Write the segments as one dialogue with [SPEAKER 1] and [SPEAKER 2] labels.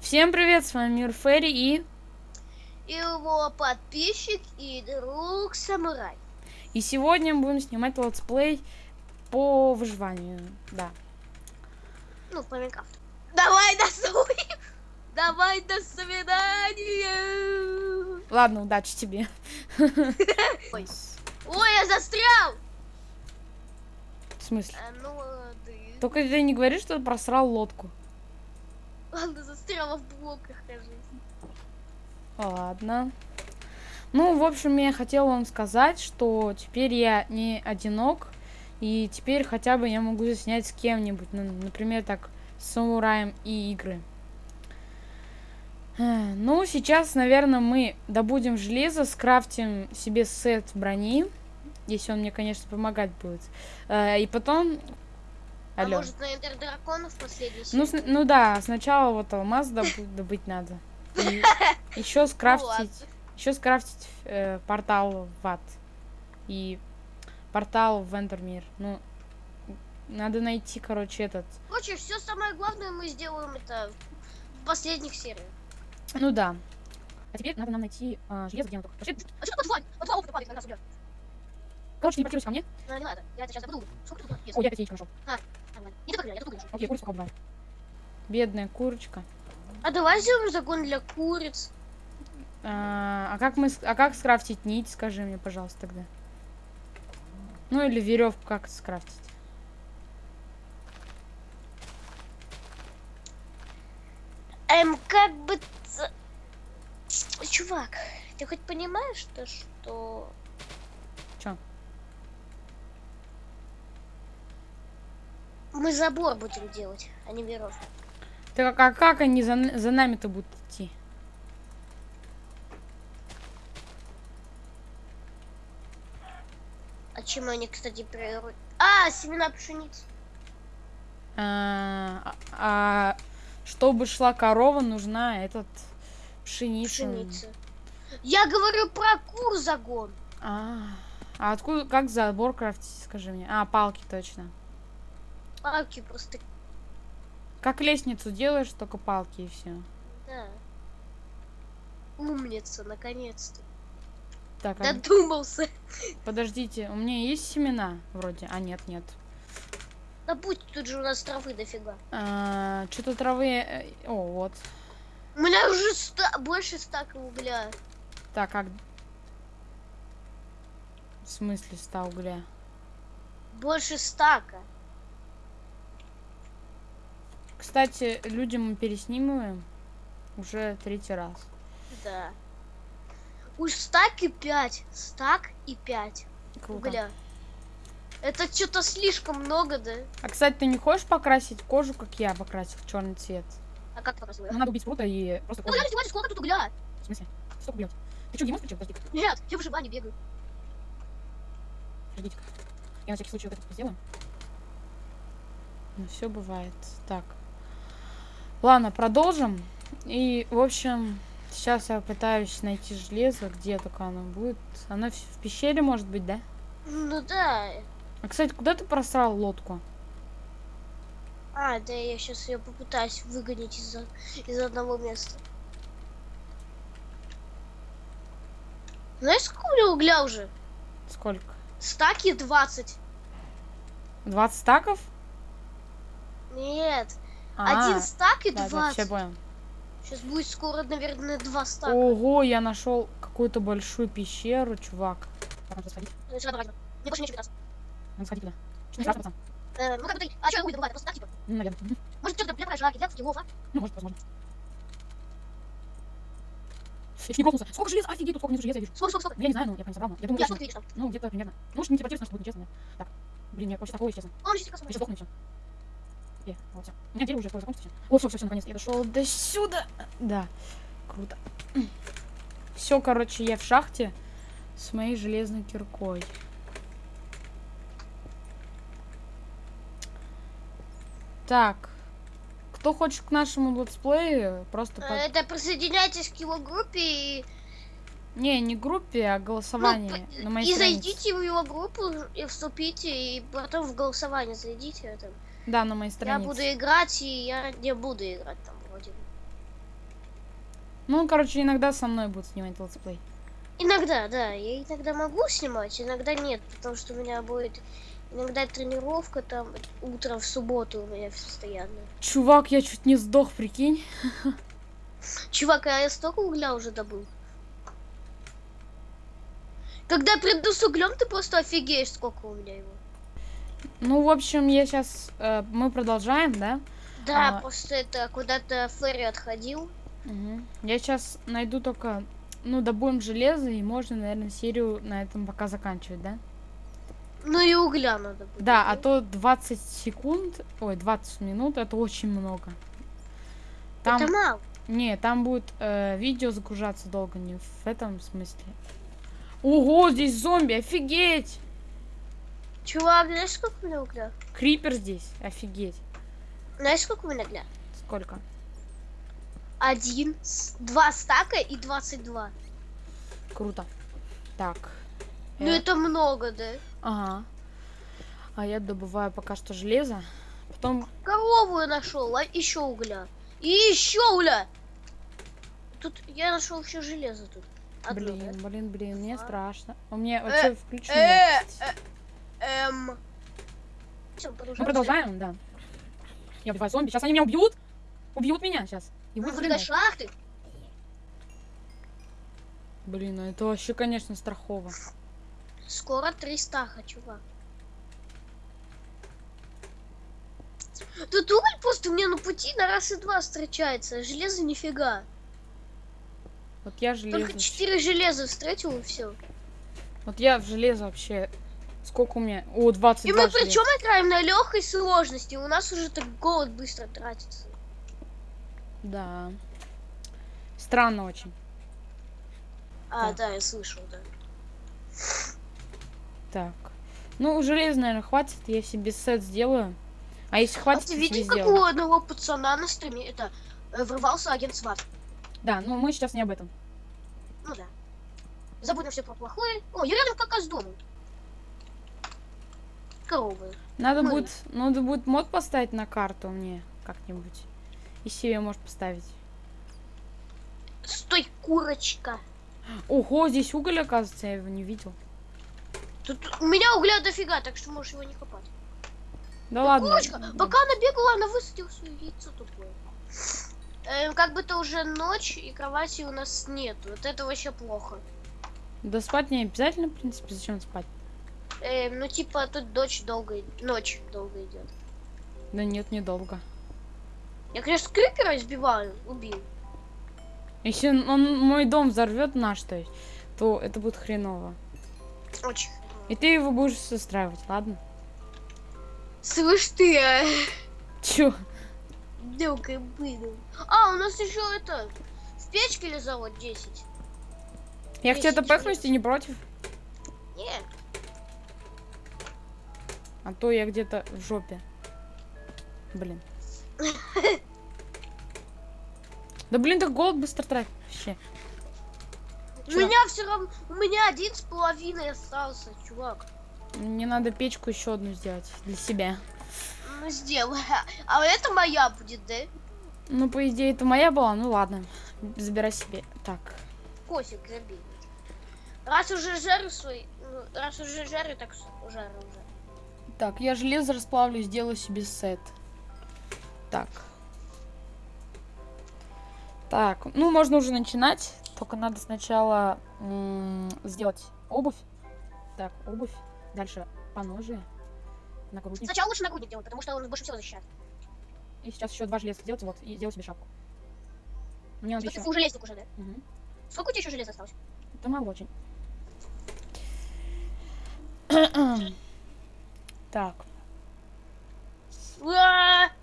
[SPEAKER 1] Всем привет, с вами Мир Ферри и...
[SPEAKER 2] И его подписчик и друг Самурай.
[SPEAKER 1] И сегодня мы будем снимать летсплей по выживанию, да.
[SPEAKER 2] Ну, по Майнкрафту. Давай
[SPEAKER 1] Ладно, удачи тебе.
[SPEAKER 2] Ой, я застрял!
[SPEAKER 1] В смысле?
[SPEAKER 2] А, ну, ты...
[SPEAKER 1] Только ты не говори, что ты просрал лодку.
[SPEAKER 2] Ладно, застряла в блоках, кажется.
[SPEAKER 1] Ладно. Ну, в общем, я хотел вам сказать, что теперь я не одинок. И теперь хотя бы я могу снять с кем-нибудь. Ну, например, так, с самураем и игры. Э, Ну, сейчас, наверное, мы добудем железо, скрафтим себе сет брони. Если он мне, конечно, помогать будет. Э, И потом...
[SPEAKER 2] А
[SPEAKER 1] Алло.
[SPEAKER 2] может на Эндер Дракона в последний
[SPEAKER 1] Ну, сн- ну да, сначала вот алмаз добу- добыть надо. еще скрафтить, еще скрафтить э, портал в ад и портал в Эндермир. Ну, надо найти, короче, этот.
[SPEAKER 2] Короче, все самое главное мы сделаем это в последних сериях.
[SPEAKER 1] Ну да. А теперь надо нам найти э, железо, где оно только.
[SPEAKER 2] А что под два? Под два опыта падает на нас убьет.
[SPEAKER 1] Короче, не паркируйся ко мне.
[SPEAKER 2] Ну, не надо, я это сейчас добуду. Сколько тут? Есть?
[SPEAKER 1] О, я опять яичко нашел.
[SPEAKER 2] Нормально. Не только я, я тут нашел.
[SPEAKER 1] Окей, курицу побываем. Бедная курочка.
[SPEAKER 2] А давай сделаем загон для куриц.
[SPEAKER 1] А, а как мы, а как скрафтить нить, скажи мне, пожалуйста, тогда. Ну или веревку как скрафтить.
[SPEAKER 2] Эм, как бы... Чувак, ты хоть понимаешь, то, что...
[SPEAKER 1] Чё?
[SPEAKER 2] Мы забор будем делать, а не веревку.
[SPEAKER 1] Так а как они за, за нами-то будут идти?
[SPEAKER 2] А чем они, кстати, прироют? А, семена пшеницы.
[SPEAKER 1] А, а чтобы шла корова, нужна этот пшеница.
[SPEAKER 2] Пшеницы. Я говорю про кур загон.
[SPEAKER 1] А, а откуда, как забор крафтить, скажи мне? А, палки точно.
[SPEAKER 2] Палки просто...
[SPEAKER 1] Как лестницу делаешь, только палки и все.
[SPEAKER 2] Да. Умница, наконец-то.
[SPEAKER 1] Так, а,
[SPEAKER 2] Додумался.
[SPEAKER 1] подождите, у меня есть семена вроде? А, нет, нет.
[SPEAKER 2] Да будь тут же у нас травы дофига.
[SPEAKER 1] А, Что-то травы... э, О, вот.
[SPEAKER 2] У меня уже ста- больше стака угля.
[SPEAKER 1] Так, как... В смысле ста угля?
[SPEAKER 2] Больше стака.
[SPEAKER 1] Кстати, людям мы переснимываем уже третий раз.
[SPEAKER 2] Да. Уж стак и пять. Стак и пять
[SPEAKER 1] Круто.
[SPEAKER 2] угля. Это что-то слишком много, да?
[SPEAKER 1] А, кстати, ты не хочешь покрасить кожу, как я покрасил, черный цвет?
[SPEAKER 2] А как красиво?
[SPEAKER 1] Ну, надо убить прута и просто
[SPEAKER 2] Ну, подожди, смотри, сколько тут угля?
[SPEAKER 1] В смысле? Столько убьете. Ты что, геймон включил? Подожди,
[SPEAKER 2] Нет, я в выживании бегаю.
[SPEAKER 1] подождите Я на всякий случай вот это сделаю. Ну, все бывает. Так. Ладно, продолжим. И, в общем, сейчас я пытаюсь найти железо, где только оно будет. Оно в в пещере, может быть, да?
[SPEAKER 2] Ну да.
[SPEAKER 1] А, кстати, куда ты просрал лодку?
[SPEAKER 2] А, да, я сейчас ее попытаюсь выгонять из, из одного места. Знаешь, сколько у меня угля уже?
[SPEAKER 1] Сколько?
[SPEAKER 2] Стаки 20.
[SPEAKER 1] 20 стаков?
[SPEAKER 2] Нет,
[SPEAKER 1] А,
[SPEAKER 2] один стак и
[SPEAKER 1] да, да,
[SPEAKER 2] 20.
[SPEAKER 1] все понял.
[SPEAKER 2] Сейчас будет скоро, наверное, два стака.
[SPEAKER 1] Ого, я нашел какую-то большую пещеру, чувак. Надо сходить.
[SPEAKER 2] Ну.
[SPEAKER 1] Надо сходить пацан?
[SPEAKER 2] Э, ну как бы ты, а что я уйду, бывает, просто так, типа.
[SPEAKER 1] Ну, наверное.
[SPEAKER 2] Может, что-то прям жаки, для скиллов, а?
[SPEAKER 1] Ну, может, возможно. Я не грохнулся. Сколько железа? Офигеть, тут сколько железа я вижу.
[SPEAKER 2] Сколько, сколько, сколько?
[SPEAKER 1] Ну, Я не знаю, но я прям собрал. но Я думаю,
[SPEAKER 2] Я сколько ты видишь там?
[SPEAKER 1] Ну, где-то примерно. Ну, может, не телепортируйся, чтобы будет нечестно. Так. Блин, мне вообще такое, честно.
[SPEAKER 2] А, он сейчас косом.
[SPEAKER 1] Я сейчас сдохну все. Э, вот всё. У меня дерево уже скоро закончится. О, все, все, все, наконец. Я дошел до сюда. Да. Круто. Все, короче, я в шахте с моей железной киркой. Так. Кто хочет к нашему летсплею, просто...
[SPEAKER 2] Э,
[SPEAKER 1] под-
[SPEAKER 2] Это присоединяйтесь к его группе и
[SPEAKER 1] Не, не группе, а голосование
[SPEAKER 2] Ну,
[SPEAKER 1] на моей
[SPEAKER 2] и
[SPEAKER 1] странице.
[SPEAKER 2] зайдите в его группу и вступите, и потом в голосование зайдите. Это.
[SPEAKER 1] Да, на моей
[SPEAKER 2] Я
[SPEAKER 1] странице.
[SPEAKER 2] буду играть, и я не буду играть там вроде бы.
[SPEAKER 1] Ну, короче, иногда со мной будут снимать летсплей.
[SPEAKER 2] Иногда, да, я иногда могу снимать, иногда нет, потому что у меня будет иногда тренировка там утром в субботу у меня постоянно.
[SPEAKER 1] Чувак, я чуть не сдох, прикинь.
[SPEAKER 2] Чувак, а я столько угля уже добыл. Когда я приду с углем, ты просто офигеешь, сколько у меня его.
[SPEAKER 1] Ну, в общем, я сейчас... мы продолжаем, да?
[SPEAKER 2] Да,
[SPEAKER 1] А.
[SPEAKER 2] просто это куда-то Ферри отходил.
[SPEAKER 1] Мгм. Я сейчас найду только... Ну, добудем железо, и можно, наверное, серию на этом пока заканчивать, да?
[SPEAKER 2] Ну и угля надо будет.
[SPEAKER 1] Да, а то 20 секунд, ой, 20 минут, это очень много. Там,
[SPEAKER 2] Это мало.
[SPEAKER 1] не, там будет э, видео загружаться долго, не в этом смысле. Ого, здесь зомби, офигеть!
[SPEAKER 2] Чувак, знаешь, сколько у меня угля?
[SPEAKER 1] Крипер здесь, офигеть.
[SPEAKER 2] Знаешь, сколько у меня угля?
[SPEAKER 1] Сколько?
[SPEAKER 2] Один, два стака и 22.
[SPEAKER 1] Круто. Так.
[SPEAKER 2] Ну
[SPEAKER 1] э,
[SPEAKER 2] это много, да?
[SPEAKER 1] Ага. А я добываю пока что железо. Потом...
[SPEAKER 2] Корову я нашел, а еще угля. И еще угля. Тут я нашел еще железо тут. Одно,
[SPEAKER 1] Блин,
[SPEAKER 2] да?
[SPEAKER 1] блин, блин, мне
[SPEAKER 2] А.
[SPEAKER 1] страшно. У меня
[SPEAKER 2] Э,
[SPEAKER 1] вообще включено.
[SPEAKER 2] э, Эм. Всё,
[SPEAKER 1] Мы
[SPEAKER 2] продолжаем.
[SPEAKER 1] да. Я убиваю зомби. Сейчас они меня убьют. Убьют меня сейчас. И
[SPEAKER 2] выгодной
[SPEAKER 1] хреново.
[SPEAKER 2] шахты.
[SPEAKER 1] Блин, ну это вообще, конечно, страхово.
[SPEAKER 2] Скоро 300, чувак. Тут уголь просто мне на пути на раз и два встречается. Железо нифига.
[SPEAKER 1] Вот я железо.
[SPEAKER 2] Только 4 железа встретил и все.
[SPEAKER 1] Вот я в железо вообще. Сколько у меня? О, 22
[SPEAKER 2] И мы
[SPEAKER 1] железа.
[SPEAKER 2] причем играем на легкой сложности. У нас уже так голод быстро тратится.
[SPEAKER 1] Да. Странно очень.
[SPEAKER 2] А,
[SPEAKER 1] Так.
[SPEAKER 2] да, я слышал, да.
[SPEAKER 1] Так. Ну, железо, наверное, хватит. Я себе сет сделаю. А если
[SPEAKER 2] А
[SPEAKER 1] хватит,
[SPEAKER 2] ты
[SPEAKER 1] я
[SPEAKER 2] видел, как у одного пацана на стриме это э, врывался агент СВАТ?
[SPEAKER 1] Да, ну мы сейчас не об этом.
[SPEAKER 2] Ну да. Забудем все про плохое. О, я рядом как раз с домом. Коровы.
[SPEAKER 1] Надо
[SPEAKER 2] Ну,
[SPEAKER 1] будет, надо будет мод поставить на карту мне как-нибудь. И себе может поставить.
[SPEAKER 2] Стой, курочка.
[SPEAKER 1] Ого, здесь уголь, оказывается, я его не видел.
[SPEAKER 2] Тут у меня угля дофига, так что можешь его не копать.
[SPEAKER 1] Да ладно.
[SPEAKER 2] Курочка, пока она бегала, она высадила свое яйцо тупое. Эм, как бы то уже ночь, и кровати у нас нет. Вот это вообще плохо.
[SPEAKER 1] Да спать не обязательно, в принципе, зачем спать?
[SPEAKER 2] Эм, ну типа тут дочь долго, ночь долго идет.
[SPEAKER 1] Да нет, недолго.
[SPEAKER 2] Я, конечно, крипера избиваю, убил.
[SPEAKER 1] Если он мой дом взорвет наш, то есть, то это будет хреново.
[SPEAKER 2] Очень.
[SPEAKER 1] И ты его будешь устраивать, ладно?
[SPEAKER 2] Слышь ты, а?
[SPEAKER 1] Чё?
[SPEAKER 2] Дылкой выдал. А, у нас еще это, в печке лизало 10.
[SPEAKER 1] Я пэкнусь,
[SPEAKER 2] минут.
[SPEAKER 1] ты не против?
[SPEAKER 2] Нет.
[SPEAKER 1] А то я где-то в жопе. Блин. Да блин, так голод быстро тратит вообще.
[SPEAKER 2] У
[SPEAKER 1] Чё?
[SPEAKER 2] меня все равно, у меня один с половиной остался, чувак.
[SPEAKER 1] Мне надо печку еще одну сделать для себя.
[SPEAKER 2] Ну сделай. А это моя будет, да?
[SPEAKER 1] Ну, по идее, это моя была, ну ладно. Забирай себе. Так.
[SPEAKER 2] Кофе граби. Раз уже жарю свой, ну, раз уже жарю, так жарю уже.
[SPEAKER 1] Так, я железо расплавлю, сделаю себе сет. Так. Так, ну можно уже начинать. Только надо сначала сделать обувь. Так, обувь. Дальше поножи. Нагрудник.
[SPEAKER 2] Сначала лучше нагрудник делать, потому что он больше всего защищает.
[SPEAKER 1] И сейчас еще два железа сделать, вот, и сделать себе шапку. Мне надо
[SPEAKER 2] Смотри,
[SPEAKER 1] еще.
[SPEAKER 2] ты уже да?
[SPEAKER 1] Мгм.
[SPEAKER 2] Сколько у тебя еще железа осталось?
[SPEAKER 1] Это мало очень. Так!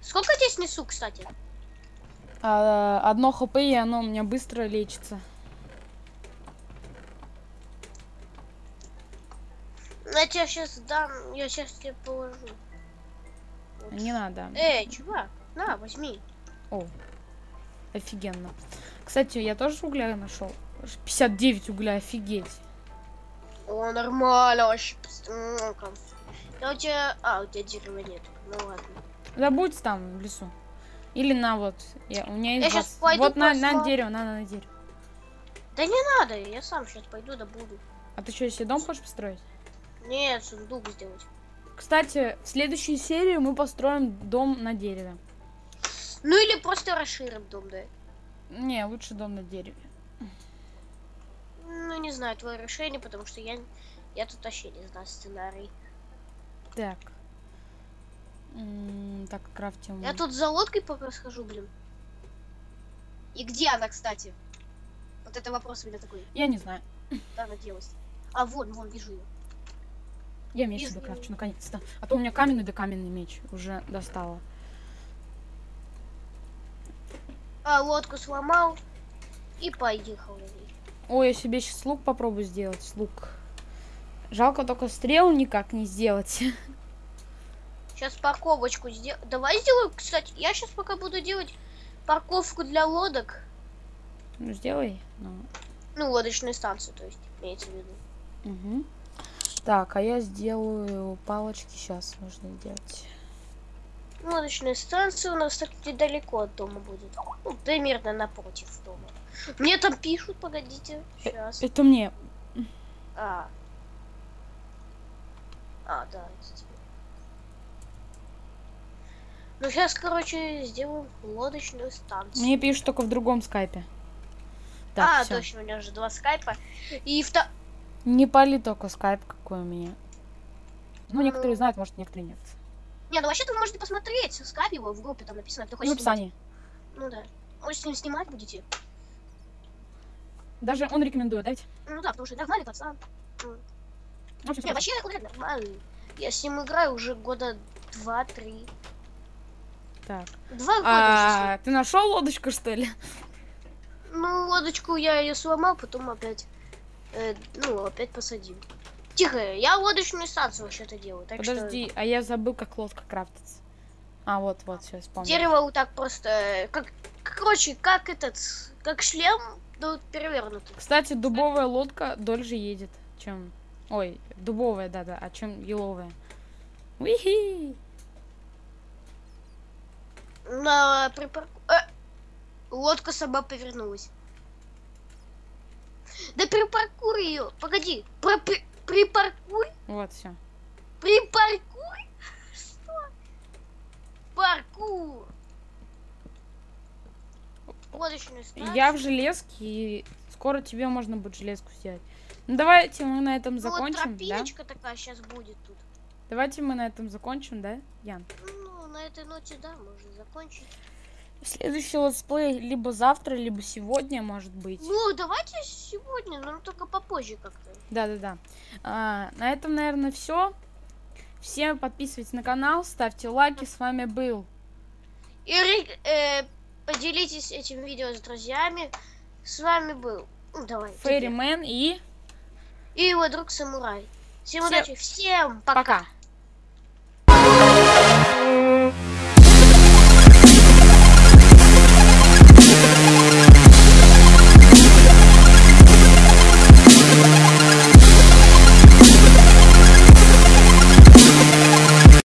[SPEAKER 2] Сколько я тебе снесу, кстати?
[SPEAKER 1] а, одно хп, и оно у меня быстро лечится.
[SPEAKER 2] Я тебе сейчас дам, я сейчас тебе положу. Вот.
[SPEAKER 1] Не надо.
[SPEAKER 2] Эй, чувак, на, возьми.
[SPEAKER 1] О, офигенно. Кстати, я тоже угля нашел. 59 угля, офигеть.
[SPEAKER 2] О, нормально вообще. Да у тебя... А, у тебя дерева нет. Ну ладно.
[SPEAKER 1] Да будь там, в лесу. Или на вот. Я, у меня есть
[SPEAKER 2] Я
[SPEAKER 1] 20.
[SPEAKER 2] пойду
[SPEAKER 1] Вот на, на дерево, надо на дерево.
[SPEAKER 2] Да не надо, я сам сейчас пойду да буду.
[SPEAKER 1] А ты что, себе дом хочешь построить?
[SPEAKER 2] Нет, сундук сделать.
[SPEAKER 1] Кстати, в следующей серии мы построим дом на дереве.
[SPEAKER 2] Ну или просто расширим дом, да.
[SPEAKER 1] Не, лучше дом на дереве.
[SPEAKER 2] Ну не знаю, твое решение, потому что я, я тут вообще не знаю сценарий.
[SPEAKER 1] Так. М, Так, крафтим.
[SPEAKER 2] Я тут за лодкой пока схожу, блин.
[SPEAKER 3] И где она, кстати? Вот это вопрос у меня такой.
[SPEAKER 1] Я не знаю.
[SPEAKER 2] Куда она делась? А вон, вон, вижу ее.
[SPEAKER 1] Я меч себе крафчу, наконец-то. А то у меня каменный да каменный меч уже достала.
[SPEAKER 2] А, лодку сломал и поехал на ней.
[SPEAKER 1] Ой, я себе сейчас лук попробую сделать. Лук. Жалко только стрел никак не сделать.
[SPEAKER 2] Сейчас парковочку сделаю. Давай сделаю, кстати, я сейчас пока буду делать парковку для лодок.
[SPEAKER 1] Ну, сделай. Ну,
[SPEAKER 2] Ну, лодочную станцию, то есть, имеется в виду.
[SPEAKER 1] Мгм. Так, а я сделаю палочки сейчас нужно сделать.
[SPEAKER 2] Лодочная станция у нас так недалеко от дома будет. Ну, примерно напротив дома. Мне там пишут, погодите. Сейчас.
[SPEAKER 1] Это мне.
[SPEAKER 2] А. А, да, это тебе. Ну, сейчас, короче, сделаем лодочную станцию.
[SPEAKER 1] Мне пишут только в другом скайпе.
[SPEAKER 2] а,
[SPEAKER 1] Так, всё.
[SPEAKER 2] точно, у меня же два скайпа. И вто...
[SPEAKER 1] Не пали только скайп какой у меня. Ну, некоторые
[SPEAKER 2] Ну.
[SPEAKER 1] знают, может, некоторые нет.
[SPEAKER 2] Не, ну вообще-то вы можете посмотреть скайп его в группе, там написано, кто
[SPEAKER 1] В
[SPEAKER 2] хочет
[SPEAKER 1] описании.
[SPEAKER 2] Ну да. Может, с ним снимать будете?
[SPEAKER 1] Даже он рекомендует, дайте.
[SPEAKER 2] Ну да, потому что нормальный пацан.
[SPEAKER 1] В общем,
[SPEAKER 2] Не,
[SPEAKER 1] всё
[SPEAKER 2] вообще он нормальный. Я с ним играю уже года два-три.
[SPEAKER 1] Так.
[SPEAKER 2] Два года
[SPEAKER 1] А, ты нашел лодочку, что ли?
[SPEAKER 2] Ну, лодочку я ее сломал, потом опять, э, ну, опять посадил. Тихо, я лодочную станцию вообще-то делаю, так
[SPEAKER 1] Подожди, а я забыл, как лодка крафтится. А, вот, вот,
[SPEAKER 2] что
[SPEAKER 1] вспомнил.
[SPEAKER 2] дерево вот так просто, э, как, короче, как этот, как шлем, но перевернутый.
[SPEAKER 1] Кстати, дубовая лодка дольше едет, чем... Ой, дубовая, да-да, а чем еловая. Уихи!
[SPEAKER 2] На припарку... Э, лодка сама повернулась. Да припаркуй ее, погоди, про при- припаркуй,
[SPEAKER 1] Вот, все.
[SPEAKER 2] припаркуй. Что? Паркур. Лодочную станцию.
[SPEAKER 1] Я в железке, и скоро тебе можно будет железку сделать. Ну, давайте мы на этом
[SPEAKER 2] Ну, вот
[SPEAKER 1] закончим, да?
[SPEAKER 2] тропиночка такая сейчас будет тут.
[SPEAKER 1] Давайте мы на этом закончим, да, Ян?
[SPEAKER 2] Ну, на этой ноте, да, можно закончить.
[SPEAKER 1] Следующий летсплей либо завтра, либо сегодня, может быть.
[SPEAKER 2] Ну, давайте сегодня, но только попозже как-то.
[SPEAKER 1] Да-да-да. А, на этом, наверное, все. Всем подписывайтесь на канал, ставьте лайки. С вами был
[SPEAKER 2] И э, поделитесь этим видео с друзьями. С вами был, ну, давай.
[SPEAKER 1] Фейримен и
[SPEAKER 2] и его друг Самурай. Всем
[SPEAKER 1] Всем-
[SPEAKER 2] удачи, всем пока.
[SPEAKER 1] пока.